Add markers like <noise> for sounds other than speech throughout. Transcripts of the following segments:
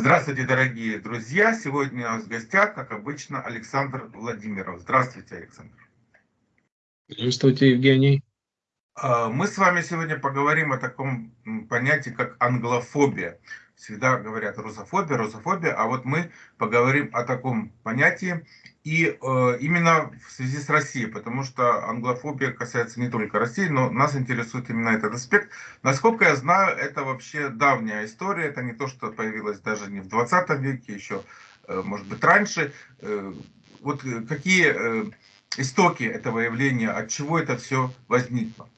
Здравствуйте, дорогие друзья! Сегодня у нас в гостях, как обычно, Александр Владимиров. Здравствуйте, Александр. Здравствуйте, Евгений. А, мы с вами сегодня поговорим о таком понятии, как англофобия. Всегда говорят русофобия, русофобия, а вот мы поговорим о таком понятии и э, именно в связи с Россией, потому что англофобия касается не только России, но нас интересует именно этот аспект. Насколько я знаю, это вообще давняя история, это не то, что появилось даже не в 20 веке, еще, э, может быть, раньше. Э, вот какие э, истоки этого явления, от чего это все возникло?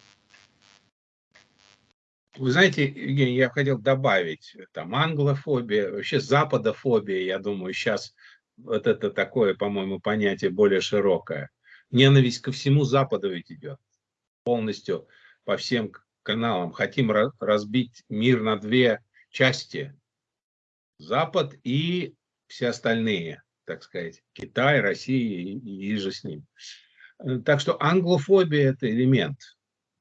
Вы знаете, Евгений, я хотел добавить, там, англофобия, вообще западофобия, я думаю, сейчас вот это такое, по-моему, понятие более широкое. Ненависть ко всему Западу ведь идет полностью по всем каналам. Хотим разбить мир на две части. Запад и все остальные, так сказать, Китай, Россия и, и же с ним. Так что англофобия – это элемент,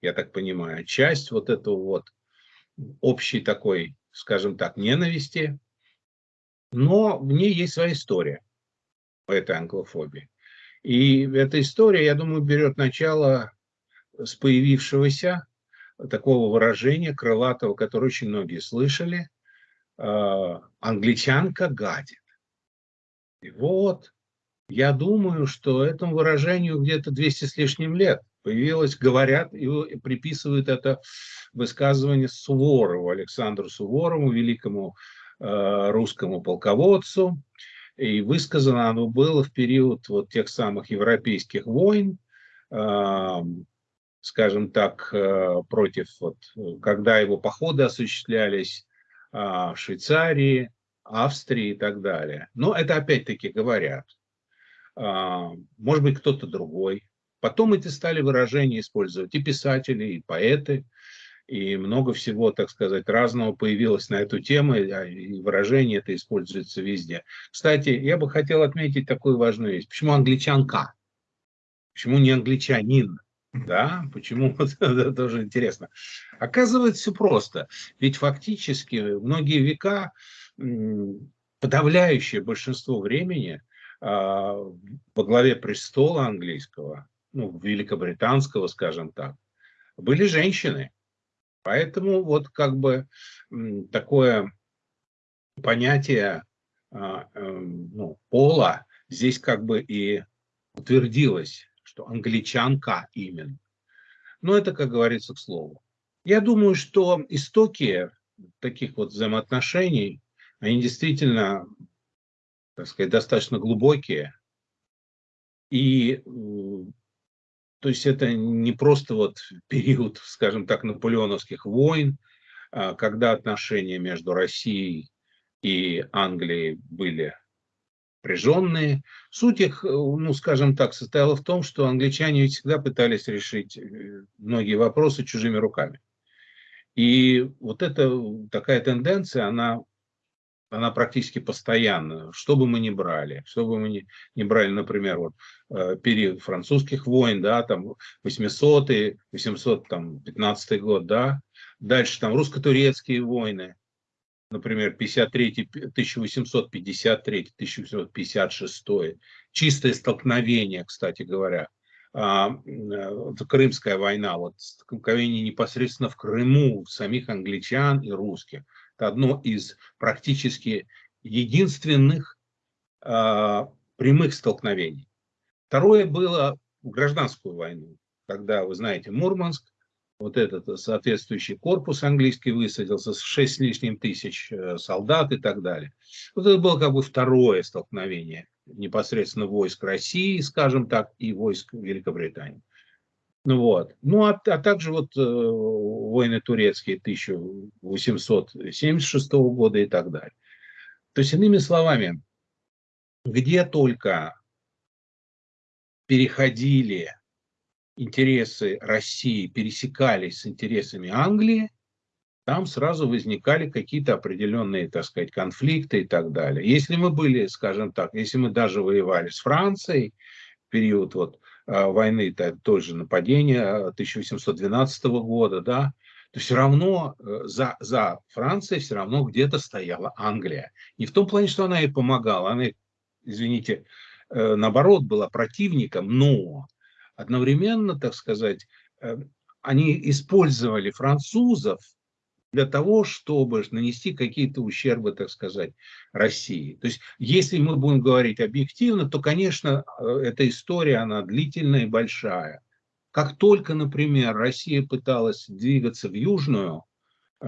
я так понимаю, часть вот этого вот общей такой, скажем так, ненависти, но в ней есть своя история, по этой англофобии. И эта история, я думаю, берет начало с появившегося такого выражения крылатого, которое очень многие слышали, а, англичанка гадит. И вот, я думаю, что этому выражению где-то 200 с лишним лет появилось, говорят и приписывают это высказывание Суворову, Александру Суворову, великому э, русскому полководцу. И высказано оно было в период вот тех самых европейских войн, э, скажем так, э, против, вот, когда его походы осуществлялись э, в Швейцарии, Австрии и так далее. Но это опять-таки говорят. Э, может быть, кто-то другой. Потом эти стали выражения использовать и писатели, и поэты, и много всего, так сказать, разного появилось на эту тему, и выражение это используется везде. Кстати, я бы хотел отметить такую важную вещь. Почему англичанка? Почему не англичанин? Да, почему? <laughs> Это тоже интересно. Оказывается, все просто. Ведь фактически многие века, подавляющее большинство времени а, во главе престола английского ну, великобританского, скажем так, были женщины. Поэтому вот как бы такое понятие а, эм, ну, пола здесь как бы и утвердилось, что англичанка именно. Но это, как говорится, к слову. Я думаю, что истоки таких вот взаимоотношений, они действительно, так сказать, достаточно глубокие. И то есть это не просто вот период, скажем так, наполеоновских войн, а, когда отношения между Россией и Англией были напряженные. Суть их, ну, скажем так, состояла в том, что англичане всегда пытались решить э, многие вопросы чужими руками. И вот эта такая тенденция, она она практически постоянно, что бы мы ни брали, что бы мы ни, ни брали, например, вот, э, период французских войн, да, там 800-й, 815 год, да, дальше там русско-турецкие войны, например, 53 1853 1856 чистое столкновение, кстати говоря, а, э, Крымская война, вот столкновение непосредственно в Крыму самих англичан и русских – одно из практически единственных э, прямых столкновений. Второе было в гражданскую войну, когда, вы знаете, Мурманск, вот этот соответствующий корпус английский высадился с 6 с лишним тысяч э, солдат и так далее. Вот это было как бы второе столкновение непосредственно войск России, скажем так, и войск Великобритании. Ну вот. Ну, а, а также вот э, войны турецкие 1876 года и так далее. То есть, иными словами, где только переходили интересы России, пересекались с интересами Англии, там сразу возникали какие-то определенные, так сказать, конфликты и так далее. Если мы были, скажем так, если мы даже воевали с Францией, период вот войны, тоже нападение 1812 года, да, то все равно э, за, за Францией все равно где-то стояла Англия. Не в том плане, что она ей помогала, она, извините, э, наоборот, была противником, но одновременно, так сказать, э, они использовали французов для того, чтобы нанести какие-то ущербы, так сказать, России. То есть, если мы будем говорить объективно, то, конечно, эта история, она длительная и большая. Как только, например, Россия пыталась двигаться в Южную э,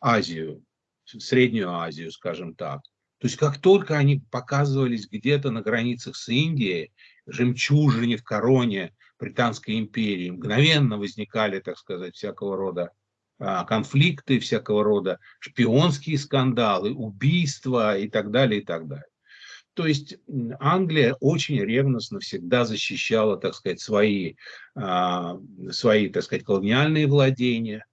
Азию, в Среднюю Азию, скажем так, то есть как только они показывались где-то на границах с Индией, жемчужине в короне Британской империи, мгновенно возникали, так сказать, всякого рода конфликты, всякого рода шпионские скандалы, убийства и так далее, и так далее. То есть Англия очень ревностно всегда защищала, так сказать, свои, а, свои так сказать, колониальные владения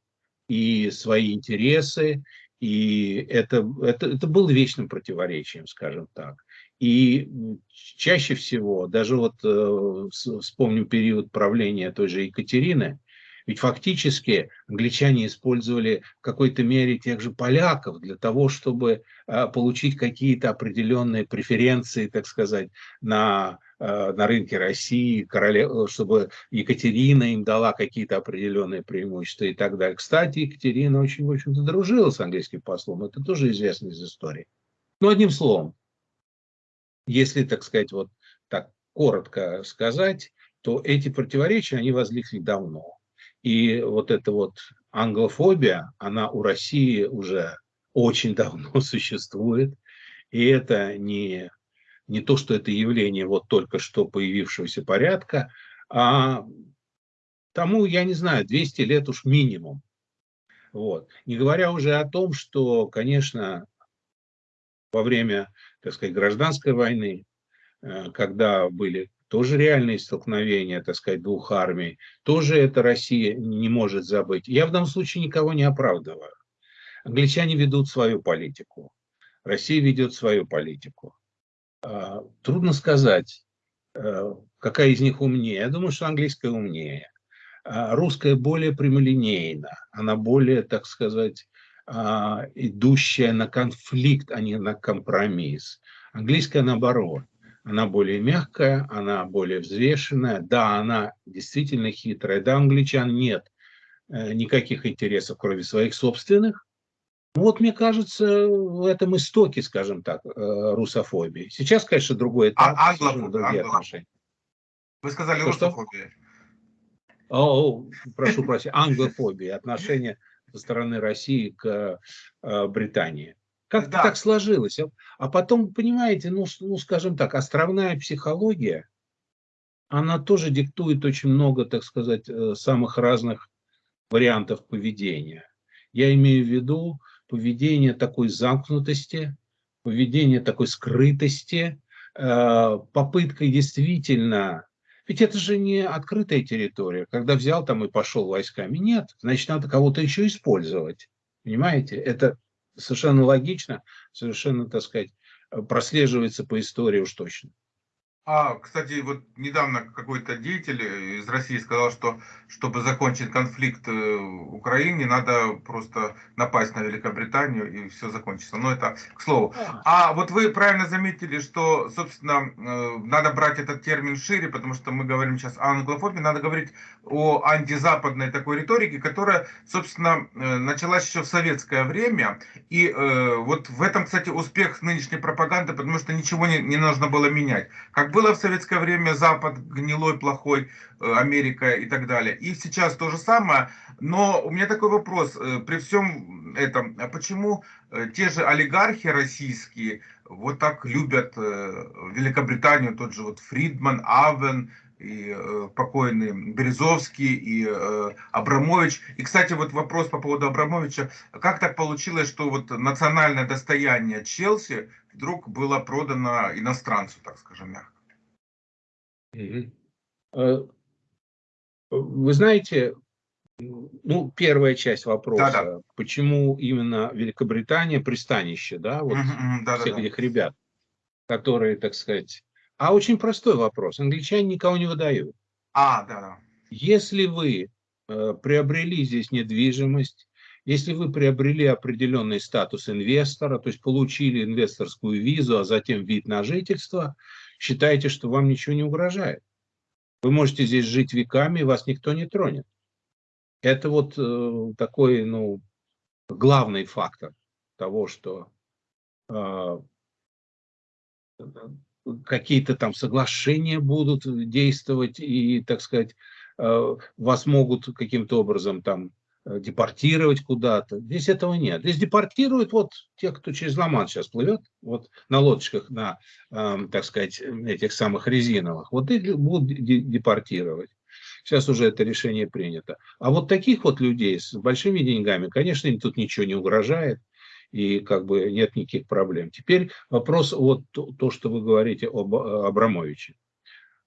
и свои интересы. И это, это, это было вечным противоречием, скажем так. И чаще всего, даже вот э, вспомним период правления той же Екатерины, ведь фактически англичане использовали в какой-то мере тех же поляков для того, чтобы а, получить какие-то определенные преференции, так сказать, на, а, на рынке России, короле, чтобы Екатерина им дала какие-то определенные преимущества и так далее. Кстати, Екатерина очень, в общем-то, с английским послом. Это тоже известно из истории. Но одним словом, если, так сказать, вот так коротко сказать, то эти противоречия, они возникли давно. И вот эта вот англофобия, она у России уже очень <laughs> давно существует. И это не, не то, что это явление вот только что появившегося порядка, а тому, я не знаю, 200 лет уж минимум. Вот. Не говоря уже о том, что, конечно, во время, так сказать, гражданской войны, э, когда были тоже реальные столкновения, так сказать, двух армий, тоже это Россия не может забыть. Я в данном случае никого не оправдываю. Англичане ведут свою политику, Россия ведет свою политику. А, трудно сказать, э, какая из них умнее. Я думаю, что английская умнее. А, русская более прямолинейна, она более, так сказать, а, идущая на конфликт, а не на компромисс. Английская наоборот она более мягкая, она более взвешенная. Да, она действительно хитрая. Да, англичан нет э, никаких интересов, кроме своих собственных. Вот, мне кажется, в этом истоке, скажем так, э, русофобии. Сейчас, конечно, другой этап, а, англофобия, другие отношения. Вы сказали русофобия. О, <laughs> прошу прощения, англофобия, отношения со стороны России к э, Британии. Как да. так сложилось? А, а потом, понимаете, ну, ну, скажем так, островная психология, она тоже диктует очень много, так сказать, э, самых разных вариантов поведения. Я имею в виду поведение такой замкнутости, поведение такой скрытости, э, попыткой действительно... Ведь это же не открытая территория, когда взял там и пошел войсками. Нет, значит, надо кого-то еще использовать. Понимаете? Это совершенно логично, совершенно, так сказать, прослеживается по истории уж точно. А, кстати, вот недавно какой-то деятель из России сказал, что чтобы закончить конфликт э, в Украине, надо просто напасть на Великобританию и все закончится. Но это к слову. А вот вы правильно заметили, что, собственно, э, надо брать этот термин шире, потому что мы говорим сейчас о англофобии, надо говорить о антизападной такой риторике, которая, собственно, э, началась еще в советское время. И вот в этом, кстати, успех нынешней пропаганды, потому что ничего не, не нужно было менять. Как было в советское время Запад гнилой, плохой, э, Америка и так далее. И сейчас то же самое. Но у меня такой вопрос. Э, при всем этом, а почему э, те же олигархи российские вот так любят Великобританию, тот же вот Фридман, Авен, и э, покойный Березовский, и э, Абрамович. И, кстати, вот вопрос по поводу Абрамовича. Как так получилось, что вот национальное достояние Челси вдруг было продано иностранцу, так скажем, мягко? Э, вы знаете, ну, первая часть вопроса, да, да. почему именно Великобритания пристанище, да, вот да, всех да, этих да. ребят, которые, так сказать, а очень простой вопрос. Англичане никого не выдают. А, да, да. Если вы э, приобрели здесь недвижимость, если вы приобрели определенный статус инвестора, то есть получили инвесторскую визу, а затем вид на жительство, считайте, что вам ничего не угрожает. Вы можете здесь жить веками, и вас никто не тронет. Это вот э, такой, ну, главный фактор того, что э, какие-то там соглашения будут действовать и, так сказать, э, вас могут каким-то образом там депортировать куда-то. Здесь этого нет. Здесь депортируют вот тех, кто через ла сейчас плывет, вот на лодочках, на, э, так сказать, этих самых резиновых. Вот их будут депортировать. Сейчас уже это решение принято. А вот таких вот людей с большими деньгами, конечно, им тут ничего не угрожает. И как бы нет никаких проблем. Теперь вопрос вот то, то что вы говорите об Абрамовиче.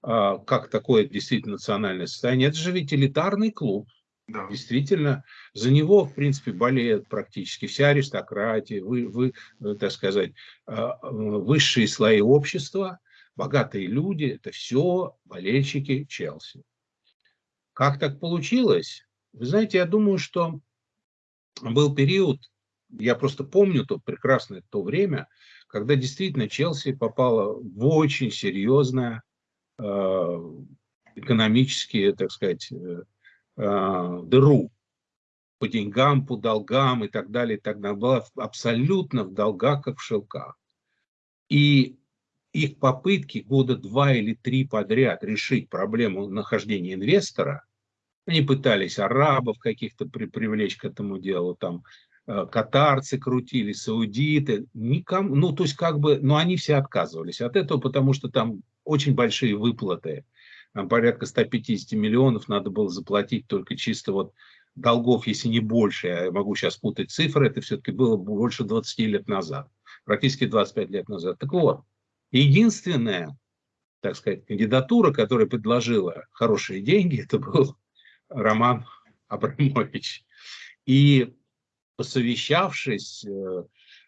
А, как такое действительно национальное состояние? Это же ведь элитарный клуб да. Действительно, за него, в принципе, болеет практически вся аристократия, вы, вы, э, так сказать, а, высшие слои общества, богатые люди, это все болельщики Челси. Как так получилось? Вы знаете, я думаю, что был период, я просто помню то прекрасное то время, когда действительно Челси попала в очень серьезное э, экономические, так сказать, э, дыру по деньгам, по долгам и так далее, и так далее. Была абсолютно в долгах, как в шелках. И их попытки года два или три подряд решить проблему нахождения инвестора, они пытались арабов каких-то при, привлечь к этому делу, там э, катарцы крутили, саудиты, никому, ну то есть как бы, но они все отказывались от этого, потому что там очень большие выплаты порядка 150 миллионов надо было заплатить только чисто вот долгов, если не больше, я могу сейчас путать цифры, это все-таки было больше 20 лет назад, практически 25 лет назад. Так вот, единственная, так сказать, кандидатура, которая предложила хорошие деньги, <laughs> это был Роман Абрамович. И посовещавшись э,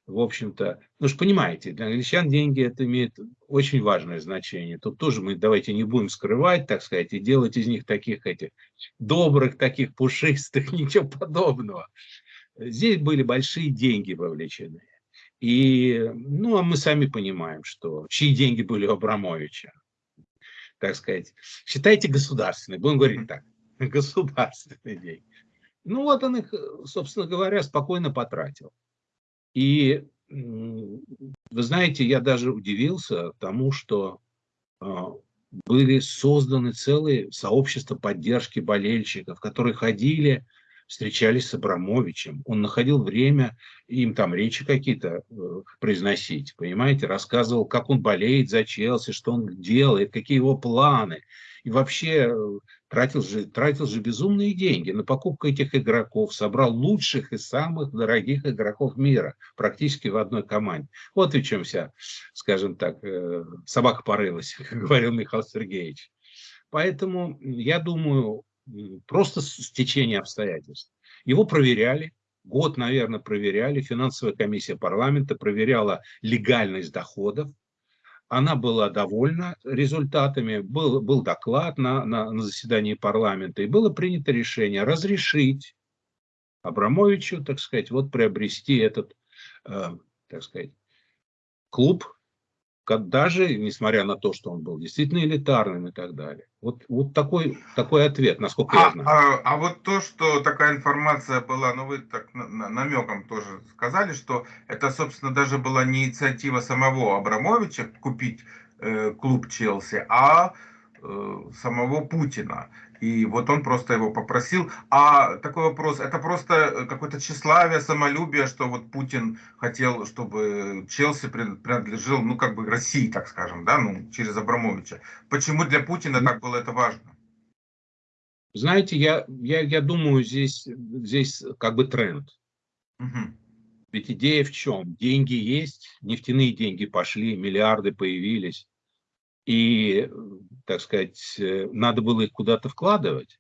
в общем-то, ну же понимаете, для англичан деньги это имеет очень важное значение. Тут тоже мы давайте не будем скрывать, так сказать, и делать из них таких этих добрых, таких пушистых, <laughs> ничего подобного. Здесь были большие деньги вовлечены. И, ну, а мы сами понимаем, что чьи деньги были у Абрамовича, так сказать, считайте государственные, будем говорить так, <laughs> государственные деньги. Ну, вот он их, собственно говоря, спокойно потратил. И вы знаете, я даже удивился тому, что а, были созданы целые сообщества поддержки болельщиков, которые ходили, встречались с Абрамовичем. Он находил время им там речи какие-то э, произносить, понимаете, рассказывал, как он болеет за Челси, что он делает, какие его планы. И вообще э, тратил же, тратил же безумные деньги на покупку этих игроков, собрал лучших и самых дорогих игроков мира практически в одной команде. Вот и чем вся, скажем так, э, собака порылась, <laughs> как говорил Михаил Сергеевич. Поэтому, я думаю, просто стечение обстоятельств. Его проверяли, год, наверное, проверяли, финансовая комиссия парламента проверяла легальность доходов, она была довольна результатами, был, был доклад на, на, на заседании парламента, и было принято решение разрешить Абрамовичу, так сказать, вот приобрести этот, э, так сказать, клуб даже несмотря на то, что он был действительно элитарным и так далее. Вот, вот такой, такой ответ, насколько а, я знаю. А, а вот то, что такая информация была, ну вы так намеком тоже сказали, что это, собственно, даже была не инициатива самого Абрамовича купить э, клуб Челси, а э, самого Путина. И вот он просто его попросил. А такой вопрос, это просто э, какое-то тщеславие, самолюбие, что вот Путин хотел, чтобы Челси принадлежал, ну, как бы России, так скажем, да, ну, через Абрамовича. Почему для Путина так было это важно? Знаете, я, я, я думаю, здесь, здесь как бы тренд. Угу. Ведь идея в чем? Деньги есть, нефтяные деньги пошли, миллиарды появились и, так сказать, э, надо было их куда-то вкладывать.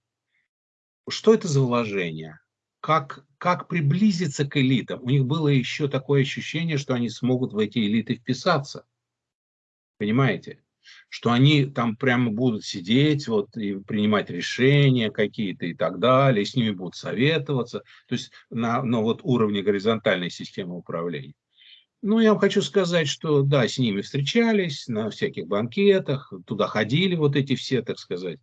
Что это за вложение? Как, как приблизиться к элитам? У них было еще такое ощущение, что они смогут в эти элиты вписаться. Понимаете? что они там прямо будут сидеть вот, и принимать решения какие-то и так далее, и с ними будут советоваться, то есть на, на вот уровне горизонтальной системы управления. Ну, я вам хочу сказать, что да, с ними встречались на всяких банкетах, туда ходили вот эти все, так сказать,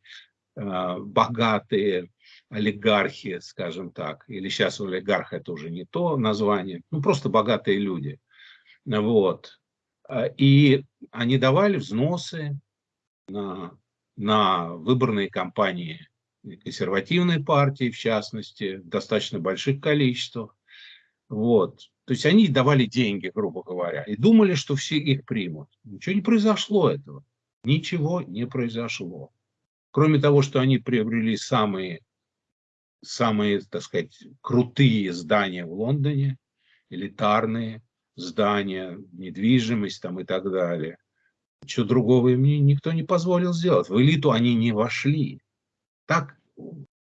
а, богатые олигархи, скажем так, или сейчас олигарх это уже не то название, ну, просто богатые люди. Вот. А, и они давали взносы на, на выборные кампании консервативной партии, в частности, в достаточно больших количествах. Вот. То есть они давали деньги, грубо говоря, и думали, что все их примут. Ничего не произошло этого. Ничего не произошло. Кроме того, что они приобрели самые, самые, так сказать, крутые здания в Лондоне, элитарные здания, недвижимость там и так далее. Ничего другого им никто не позволил сделать. В элиту они не вошли. Так,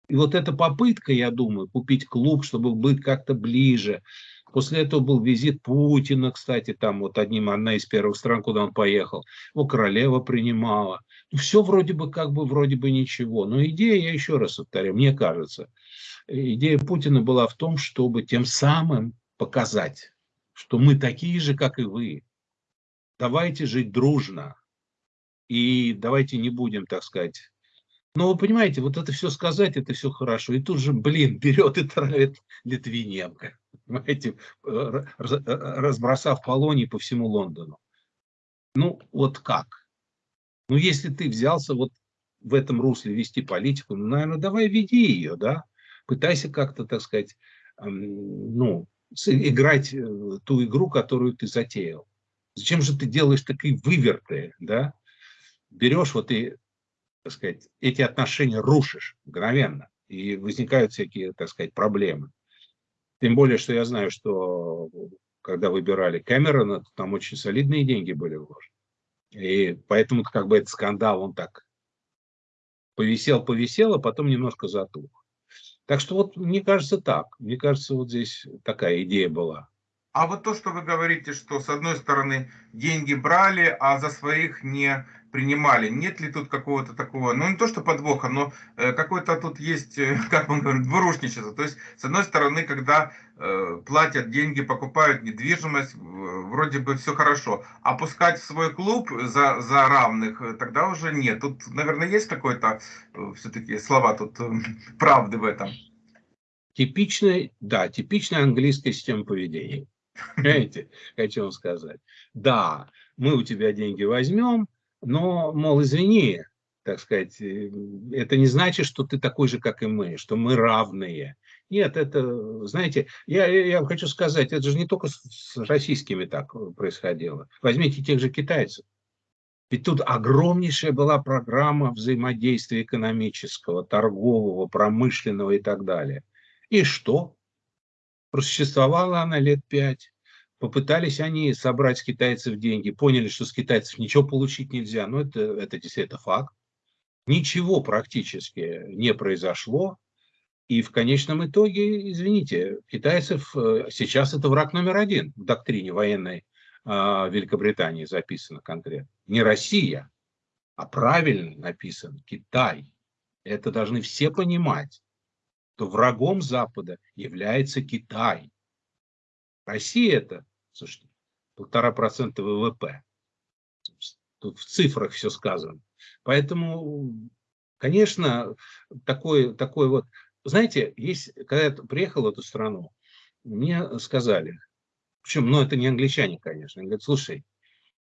и вот эта попытка, я думаю, купить клуб, чтобы быть как-то ближе, После этого был визит Путина, кстати, там вот одним, одна из первых стран, куда он поехал. Его королева принимала. Ну, все вроде бы как бы, вроде бы ничего. Но идея, я еще раз повторяю, мне кажется, идея Путина была в том, чтобы тем самым показать, что мы такие же, как и вы. Давайте жить дружно. И давайте не будем, так сказать, но вы понимаете, вот это все сказать, это все хорошо. И тут же, блин, берет и травит Литвиненко понимаете, разбросав колонии по всему Лондону. Ну, вот как? Ну, если ты взялся вот в этом русле вести политику, ну, наверное, давай веди ее, да? Пытайся как-то, так сказать, ну, играть э, ту игру, которую ты затеял. Зачем же ты делаешь такие выверты, да? Берешь вот и, так сказать, эти отношения рушишь мгновенно, и возникают всякие, так сказать, проблемы. Тем более, что я знаю, что когда выбирали Кэмерона, то там очень солидные деньги были вложены. И поэтому как бы этот скандал, он так повисел, повисел, а потом немножко затух. Так что вот мне кажется так. Мне кажется, вот здесь такая идея была. А вот то, что вы говорите, что с одной стороны деньги брали, а за своих не принимали. Нет ли тут какого-то такого, ну не то что подвоха, но э, какой-то тут есть, э, <laughs> как он говорит, двурушничество. То есть, с одной стороны, когда э, платят деньги, покупают недвижимость, вроде бы все хорошо. А пускать в свой клуб за, за равных, э, тогда уже нет. Тут, наверное, есть какой-то э, все-таки слова тут <laughs> правды в этом. Типичная, да, типичная английская система поведения. <laughs> Понимаете, хочу вам сказать. Да, мы у тебя деньги возьмем, но, мол, извини, так сказать, э, это не значит, что ты такой же, как и мы, что мы равные. Нет, это, знаете, я, я хочу сказать, это же не только с российскими так происходило. Возьмите тех же китайцев. Ведь тут огромнейшая была программа взаимодействия экономического, торгового, промышленного и так далее. И что? Просуществовала она лет пять. Попытались они собрать с китайцев деньги, поняли, что с китайцев ничего получить нельзя, но это, это действительно факт. Ничего практически не произошло. И в конечном итоге, извините, китайцев э, сейчас это враг номер один в доктрине военной а, Великобритании записано конкретно. Не Россия, а правильно написано Китай. Это должны все понимать, что врагом Запада является Китай. Россия это Слушайте, полтора процента ВВП. Тут в цифрах все сказано. Поэтому, конечно, такой, такой вот... Знаете, есть, когда я приехал в эту страну, мне сказали, причем, ну, это не англичане, конечно, они говорят, слушай,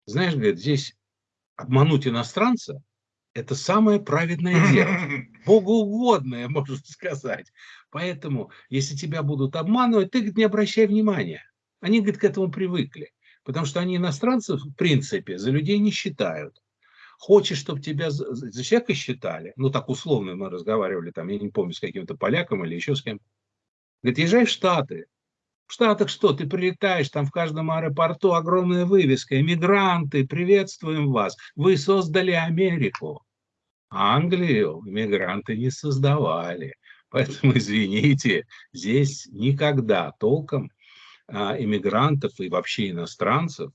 знаешь, говорит, здесь обмануть иностранца – это самое праведное дело, <laughs> богоугодное, можно сказать. Поэтому, если тебя будут обманывать, ты говорит, не обращай внимания. Они, говорит, к этому привыкли, потому что они иностранцев, в принципе, за людей не считают. Хочешь, чтобы тебя за, человека считали, ну так условно мы разговаривали, там, я не помню, с каким-то поляком или еще с кем. Говорит, езжай в Штаты. В Штатах что, ты прилетаешь, там в каждом аэропорту огромная вывеска, иммигранты, приветствуем вас, вы создали Америку. Англию иммигранты не создавали. Поэтому, извините, здесь никогда толком а, иммигрантов и вообще иностранцев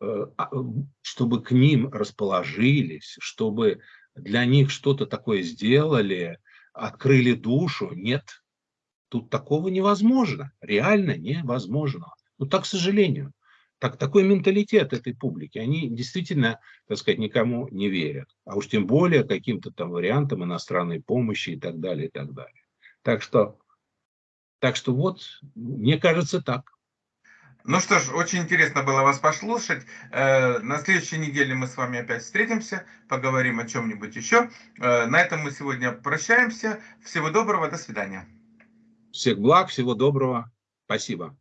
э, а, чтобы к ним расположились, чтобы для них что-то такое сделали, открыли душу. Нет, тут такого невозможно, реально невозможно. Ну так, к сожалению. Так, такой менталитет этой публики. Они действительно, так сказать, никому не верят. А уж тем более каким-то там вариантам иностранной помощи и так далее, и так далее. Так что, так что вот, мне кажется, так. Ну что ж, очень интересно было вас послушать. Э, на следующей неделе мы с вами опять встретимся, поговорим о чем-нибудь еще. Э, на этом мы сегодня прощаемся. Всего доброго, до свидания. Всех благ, всего доброго. Спасибо.